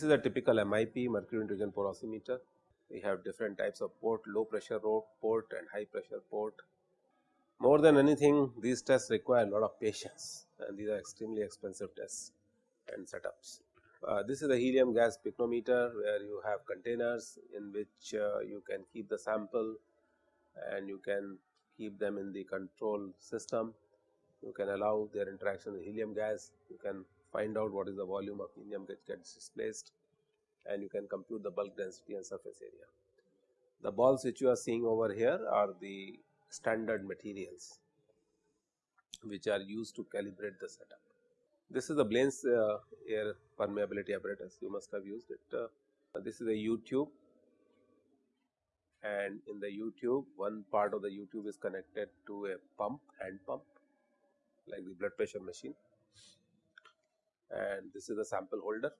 This is a typical MIP mercury nitrogen porosimeter. We have different types of port, low pressure port and high pressure port. More than anything these tests require a lot of patience and these are extremely expensive tests and setups. Uh, this is a helium gas pycnometer where you have containers in which uh, you can keep the sample and you can keep them in the control system. You can allow their interaction with helium gas, you can find out what is the volume of helium that gets displaced and you can compute the bulk density and surface area. The balls which you are seeing over here are the standard materials which are used to calibrate the setup. This is the Blaine's uh, air permeability apparatus, you must have used it. Uh, this is a U tube and in the U tube one part of the U tube is connected to a pump hand pump like the blood pressure machine and this is the sample holder.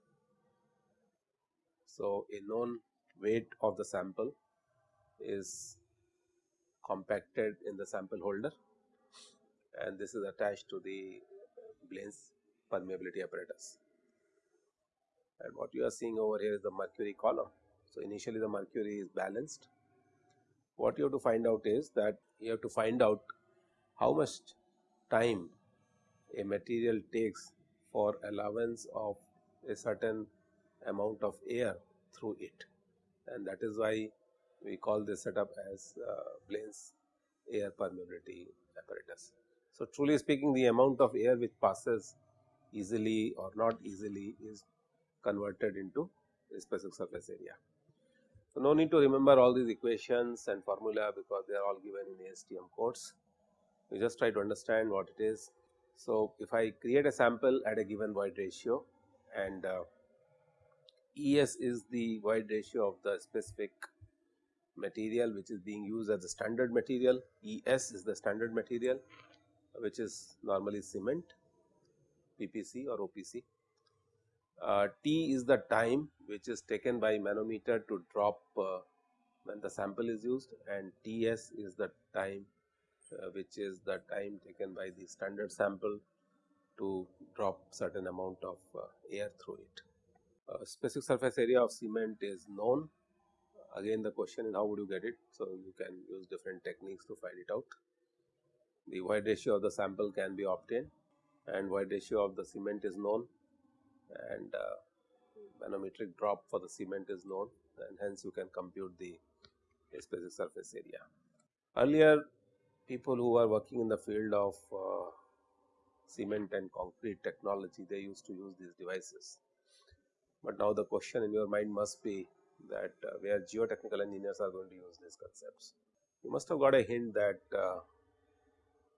So, a known weight of the sample is compacted in the sample holder and this is attached to the Blaine's permeability apparatus. And what you are seeing over here is the mercury column. So, initially the mercury is balanced. What you have to find out is that you have to find out how much time a material takes for allowance of a certain amount of air through it and that is why we call this setup as uh, Blaine's air permeability apparatus. So, truly speaking the amount of air which passes easily or not easily is converted into a specific surface area. So, no need to remember all these equations and formula because they are all given in ASTM codes. We just try to understand what it is. So, if I create a sample at a given void ratio and uh, ES is the void ratio of the specific material which is being used as the standard material, ES is the standard material which is normally cement, PPC or OPC. Uh, T is the time which is taken by manometer to drop uh, when the sample is used and TS is the time which is the time taken by the standard sample to drop certain amount of uh, air through it. Uh, specific surface area of cement is known again the question is how would you get it. So, you can use different techniques to find it out. The void ratio of the sample can be obtained and void ratio of the cement is known and uh, manometric drop for the cement is known and hence you can compute the specific surface area. Earlier people who are working in the field of uh, cement and concrete technology they used to use these devices. But now the question in your mind must be that uh, where geotechnical engineers are going to use these concepts. You must have got a hint that uh,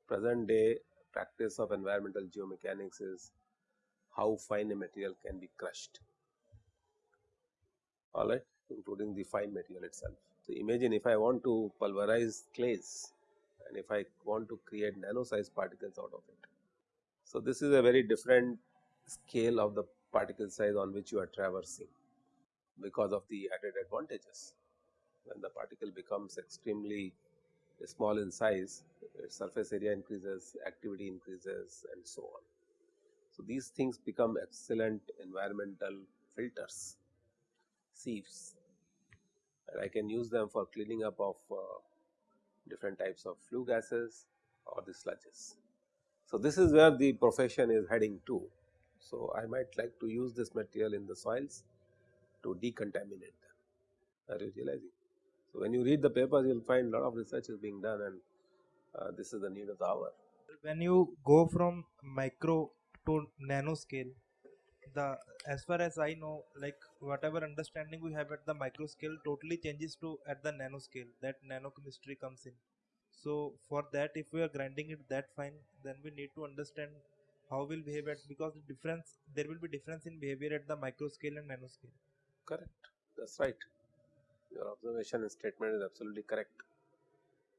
present day practice of environmental geomechanics is how fine a material can be crushed alright including the fine material itself. So, imagine if I want to pulverize clays and if I want to create nano sized particles out of it. So, this is a very different scale of the particle size on which you are traversing because of the added advantages. When the particle becomes extremely small in size, its surface area increases, activity increases and so on. So, these things become excellent environmental filters, sieves and I can use them for cleaning up of uh, different types of flue gases or the sludges. So, this is where the profession is heading to. So, I might like to use this material in the soils to decontaminate them. Are you realizing? So, when you read the papers you will find a lot of research is being done and uh, this is the need of the hour. When you go from micro to nano scale, the as far as I know, like whatever understanding we have at the micro scale totally changes to at the nano scale. That nano chemistry comes in. So for that, if we are grinding it that fine, then we need to understand how will behave at because the difference there will be difference in behavior at the micro scale and nano scale. Correct. That's right. Your observation and statement is absolutely correct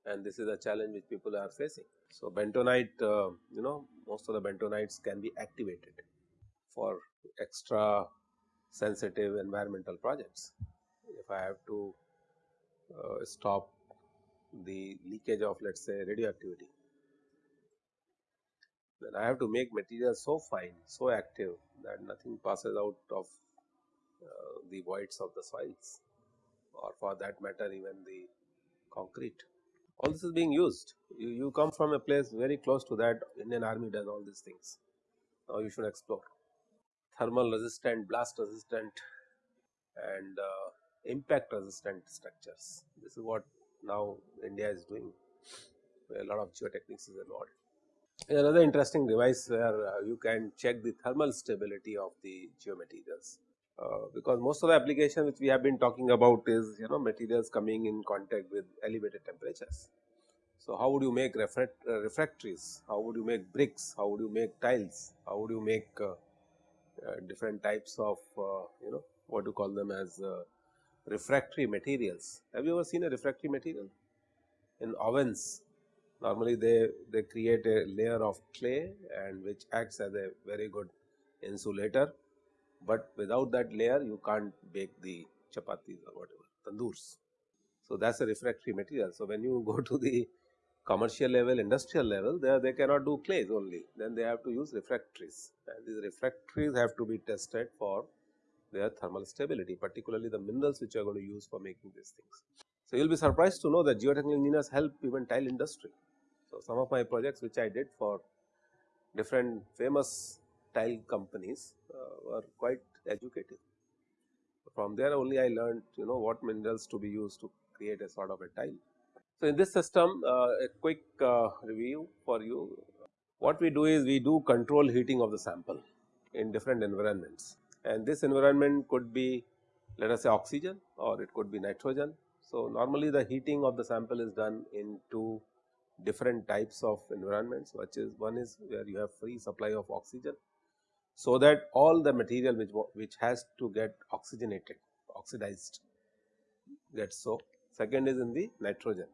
and this is a challenge which people are facing. So, bentonite uh, you know most of the bentonites can be activated for extra sensitive environmental projects. If I have to uh, stop the leakage of let us say radioactivity, then I have to make material so fine, so active that nothing passes out of uh, the voids of the soils or for that matter even the concrete. All this is being used. You, you come from a place very close to that Indian army does all these things. Now you should explore. Thermal resistant, blast resistant and uh, impact resistant structures. This is what now India is doing a lot of geotechnics is involved. Another interesting device where uh, you can check the thermal stability of the geomaterials. Uh, because most of the application which we have been talking about is you know materials coming in contact with elevated temperatures. So, how would you make refract, uh, refractories? How would you make bricks? How would you make tiles? How would you make uh, different types of uh, you know what you call them as refractory materials? Have you ever seen a refractory material in ovens? Normally, they they create a layer of clay and which acts as a very good insulator but without that layer you can't bake the chapatis or whatever tandoors. So, that is a refractory material. So, when you go to the commercial level, industrial level, there they cannot do clays only, then they have to use refractories and these refractories have to be tested for their thermal stability, particularly the minerals which are going to use for making these things. So, you will be surprised to know that geotechnical engineers help even tile industry. So, some of my projects which I did for different famous tile companies uh, were quite educative. From there only I learned you know what minerals to be used to create a sort of a tile. So, in this system uh, a quick uh, review for you what we do is we do control heating of the sample in different environments and this environment could be let us say oxygen or it could be nitrogen. So, normally the heating of the sample is done in two different types of environments which is one is where you have free supply of oxygen so that all the material which, which has to get oxygenated, oxidized gets so. Second is in the nitrogen,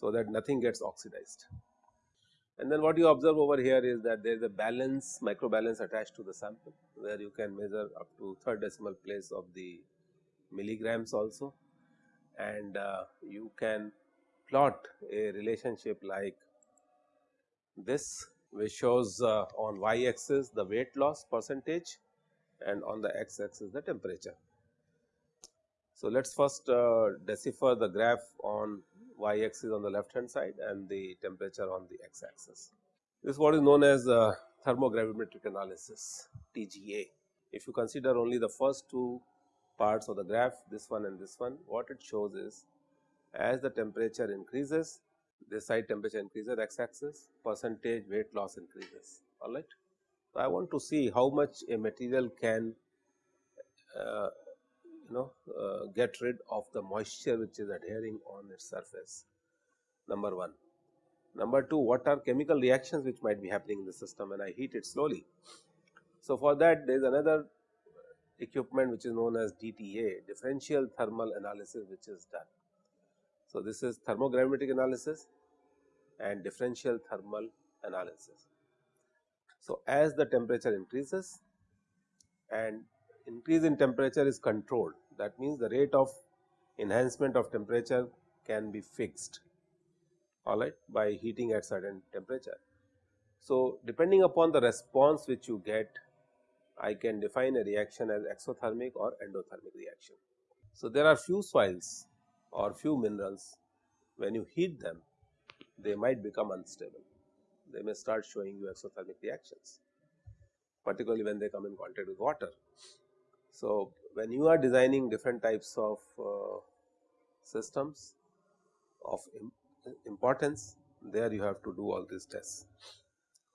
so that nothing gets oxidized. And then what you observe over here is that there is a balance, micro balance attached to the sample, where you can measure up to third decimal place of the milligrams also. And uh, you can plot a relationship like this which shows uh, on y axis the weight loss percentage and on the x axis the temperature. So, let us first uh, decipher the graph on y axis on the left hand side and the temperature on the x axis. This is what is known as uh, thermogravimetric analysis TGA. If you consider only the first two parts of the graph this one and this one what it shows is as the temperature increases this side temperature increases x axis percentage weight loss increases all right. So, I want to see how much a material can uh, you know uh, get rid of the moisture which is adhering on its surface number 1. Number 2 what are chemical reactions which might be happening in the system and I heat it slowly. So, for that there is another equipment which is known as DTA differential thermal analysis which is done. So, this is thermogravimetric analysis and differential thermal analysis. So, as the temperature increases and increase in temperature is controlled that means the rate of enhancement of temperature can be fixed alright by heating at certain temperature. So, depending upon the response which you get I can define a reaction as exothermic or endothermic reaction. So, there are few soils or few minerals when you heat them they might become unstable they may start showing you exothermic reactions particularly when they come in contact with water. So, when you are designing different types of uh, systems of Im importance there you have to do all these tests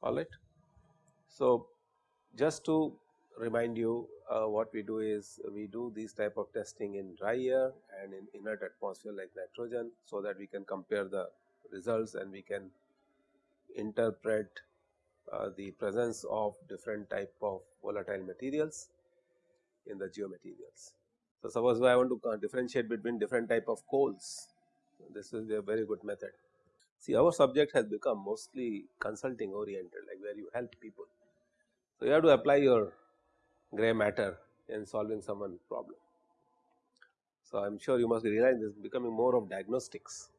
alright. So, just to remind you uh, what we do is we do these type of testing in dry air and in inert atmosphere like nitrogen. So, that we can compare the results and we can interpret uh, the presence of different type of volatile materials in the geomaterials. So, suppose I want to differentiate between different type of coals, this is a very good method. See our subject has become mostly consulting oriented like where you help people. So, you have to apply your gray matter in solving someone problem. So, I am sure you must realize this is becoming more of diagnostics,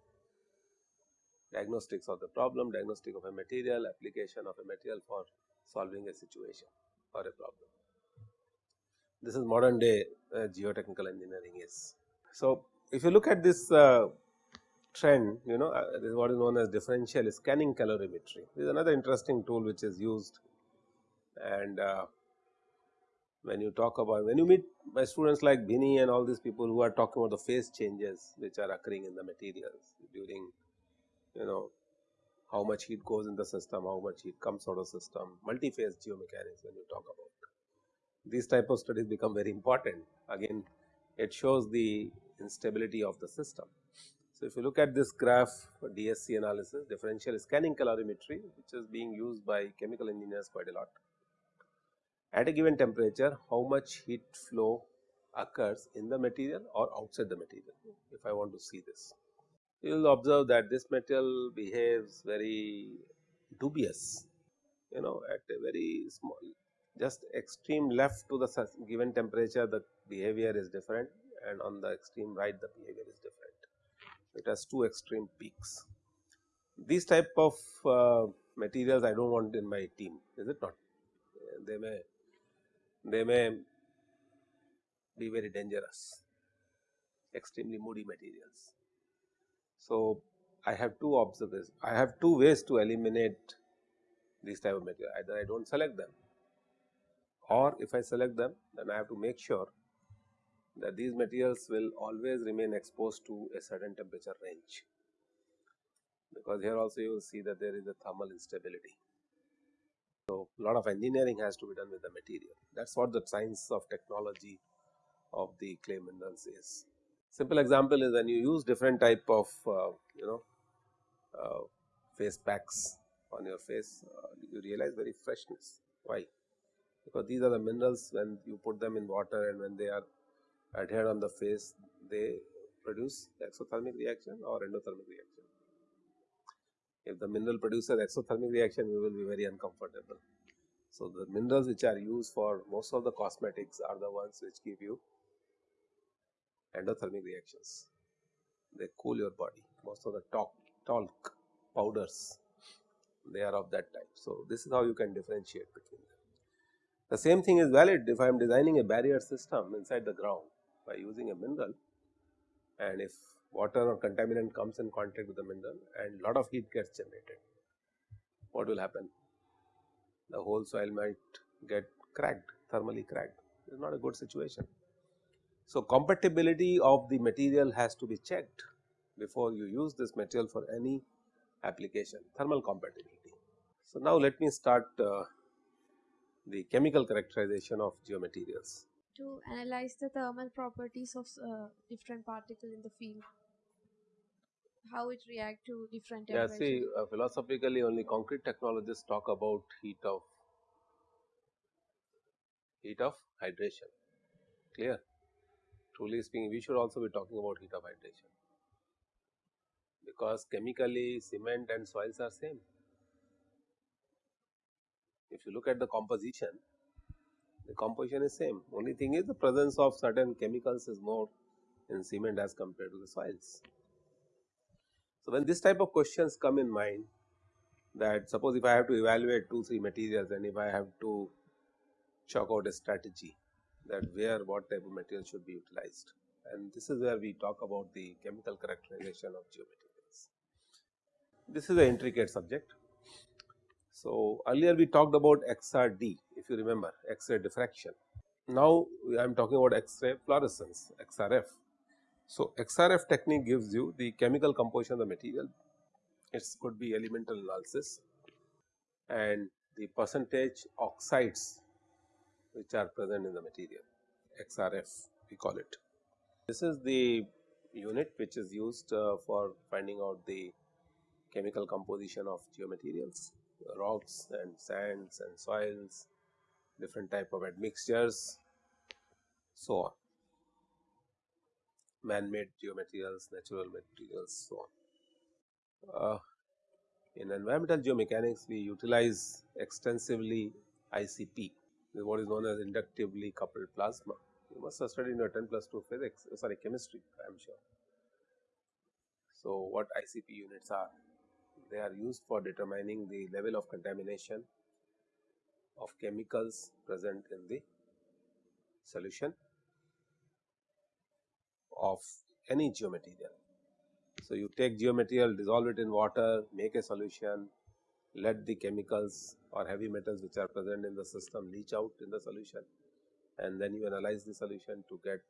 diagnostics of the problem, diagnostic of a material, application of a material for solving a situation or a problem. This is modern day uh, geotechnical engineering is. So, if you look at this uh, trend, you know, uh, this is what is known as differential scanning calorimetry. This is another interesting tool which is used and uh, when you talk about when you meet my students like Bini and all these people who are talking about the phase changes which are occurring in the materials during you know how much heat goes in the system, how much heat comes out of the system, multi-phase geomechanics when you talk about. These type of studies become very important again it shows the instability of the system. So, if you look at this graph for DSC analysis differential scanning calorimetry which is being used by chemical engineers quite a lot. At a given temperature how much heat flow occurs in the material or outside the material if I want to see this. You will observe that this material behaves very dubious you know at a very small just extreme left to the given temperature the behavior is different and on the extreme right the behavior is different it has two extreme peaks. These type of uh, materials I do not want in my team is it not they may they may be very dangerous extremely moody materials. So, I have two observations I have two ways to eliminate these type of material either I do not select them or if I select them then I have to make sure that these materials will always remain exposed to a certain temperature range because here also you will see that there is a thermal instability. So, a lot of engineering has to be done with the material that is what the science of technology of the clay minerals is. Simple example is when you use different type of uh, you know uh, face packs on your face uh, you realize very freshness why because these are the minerals when you put them in water and when they are adhered on the face they produce exothermic reaction or endothermic reaction. If the mineral produces exothermic reaction you will be very uncomfortable. So, the minerals which are used for most of the cosmetics are the ones which give you endothermic reactions. They cool your body most of the talc, talc powders they are of that type. So, this is how you can differentiate between them. The same thing is valid if I am designing a barrier system inside the ground by using a mineral and if water or contaminant comes in contact with the mineral and lot of heat gets generated, what will happen? The whole soil might get cracked, thermally cracked, it is not a good situation. So, compatibility of the material has to be checked before you use this material for any application, thermal compatibility. So, now let me start uh, the chemical characterization of geomaterials. To analyze the thermal properties of uh, different particle in the field. How it react to different yeah see uh, philosophically only concrete technologists talk about heat of heat of hydration. Clear? Truly speaking we should also be talking about heat of hydration. Because chemically cement and soils are same if you look at the composition the composition is same only thing is the presence of certain chemicals is more in cement as compared to the soils. So, when this type of questions come in mind that suppose if I have to evaluate 2 3 materials and if I have to chalk out a strategy that where what type of material should be utilized and this is where we talk about the chemical characterization of geomaterials. This is an intricate subject so, earlier we talked about XRD if you remember X-ray diffraction. Now, I am talking about X-ray fluorescence XRF. So, XRF technique gives you the chemical composition of the material, it could be elemental analysis and the percentage oxides which are present in the material XRF we call it. This is the unit which is used uh, for finding out the chemical composition of geomaterials rocks and sands and soils, different type of admixtures, so on, man-made geomaterials, natural materials, so on. Uh, in environmental geomechanics, we utilize extensively ICP, what is known as inductively coupled plasma. You must have studied in your 10 plus 2 physics, sorry chemistry, I am sure. So, what ICP units are? They are used for determining the level of contamination of chemicals present in the solution of any geomaterial. So, you take geomaterial dissolve it in water make a solution let the chemicals or heavy metals which are present in the system leach out in the solution and then you analyze the solution to get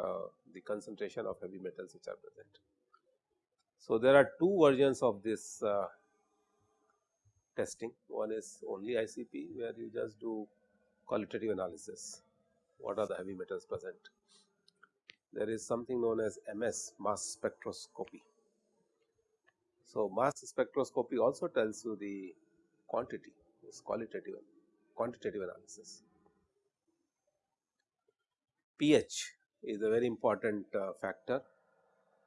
uh, the concentration of heavy metals which are present. So, there are two versions of this uh, testing one is only ICP where you just do qualitative analysis what are the heavy metals present. There is something known as MS mass spectroscopy. So, mass spectroscopy also tells you the quantity is qualitative quantitative analysis. pH is a very important uh, factor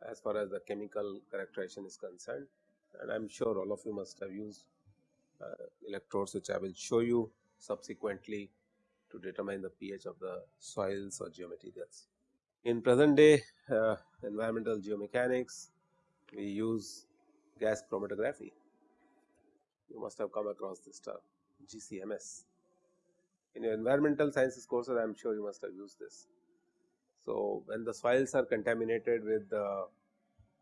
as far as the chemical characterization is concerned and I am sure all of you must have used uh, electrodes which I will show you subsequently to determine the pH of the soils or geomaterials. In present day uh, environmental geomechanics, we use gas chromatography. You must have come across this term GCMS. In your environmental sciences courses, I am sure you must have used this. So, when the soils are contaminated with uh,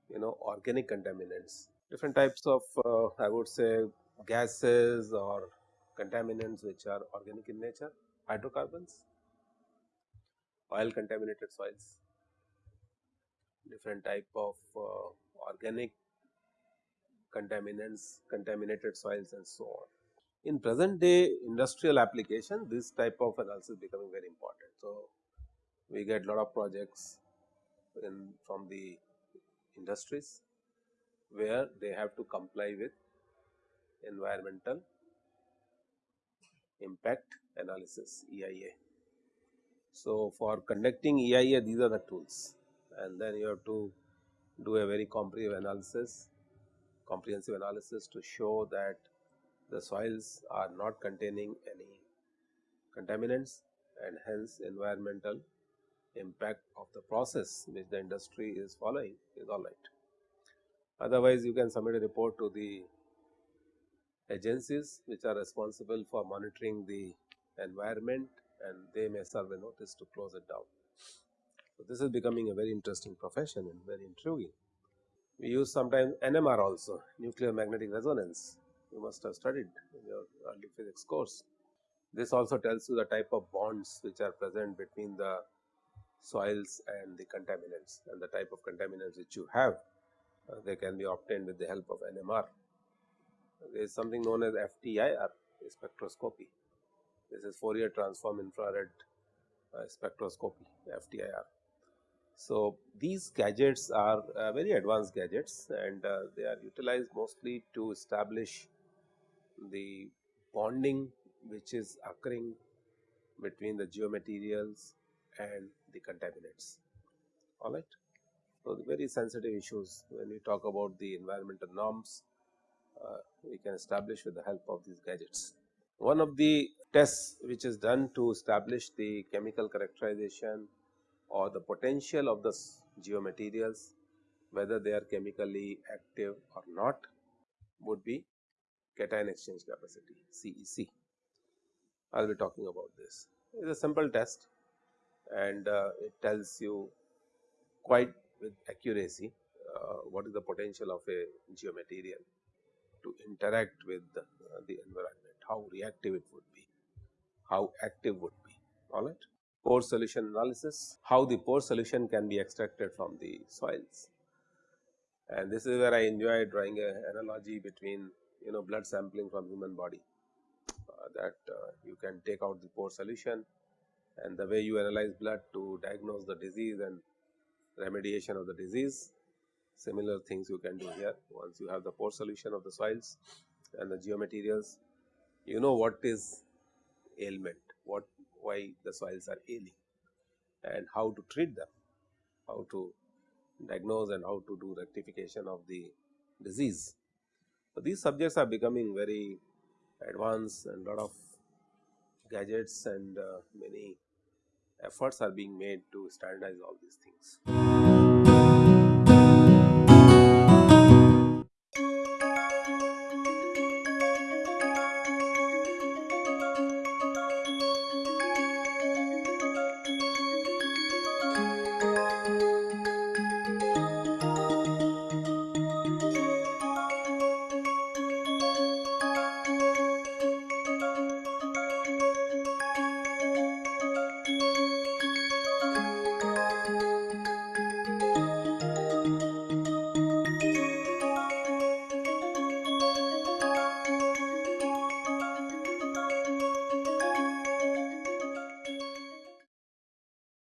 you know organic contaminants, different types of uh, I would say gases or contaminants which are organic in nature, hydrocarbons, oil contaminated soils, different type of uh, organic contaminants, contaminated soils and so on. In present day industrial application, this type of analysis is becoming very important. So, we get lot of projects in from the industries where they have to comply with environmental impact analysis EIA. So, for conducting EIA these are the tools and then you have to do a very comprehensive analysis comprehensive analysis to show that the soils are not containing any contaminants and hence environmental impact of the process which the industry is following is all right. Otherwise, you can submit a report to the agencies which are responsible for monitoring the environment and they may serve a notice to close it down. So, this is becoming a very interesting profession and very intriguing. We use sometimes NMR also nuclear magnetic resonance you must have studied in your early physics course. This also tells you the type of bonds which are present between the soils and the contaminants and the type of contaminants which you have uh, they can be obtained with the help of NMR. There is something known as FTIR spectroscopy. This is Fourier transform infrared uh, spectroscopy FTIR. So, these gadgets are uh, very advanced gadgets and uh, they are utilized mostly to establish the bonding which is occurring between the geomaterials and the contaminants alright. So, the very sensitive issues when we talk about the environmental norms uh, we can establish with the help of these gadgets. One of the tests which is done to establish the chemical characterization or the potential of the geomaterials whether they are chemically active or not would be cation exchange capacity CEC. I will be talking about this. It is a simple test and uh, it tells you quite with accuracy uh, what is the potential of a geomaterial to interact with the, uh, the environment, how reactive it would be, how active would be alright pore solution analysis, how the pore solution can be extracted from the soils. And this is where I enjoy drawing a analogy between you know blood sampling from human body uh, that uh, you can take out the pore solution and the way you analyze blood to diagnose the disease and remediation of the disease. Similar things you can do here once you have the pore solution of the soils and the geomaterials, you know what is ailment, what why the soils are ailing and how to treat them, how to diagnose and how to do rectification of the disease. So, these subjects are becoming very advanced and lot of gadgets and uh, many efforts are being made to standardize all these things.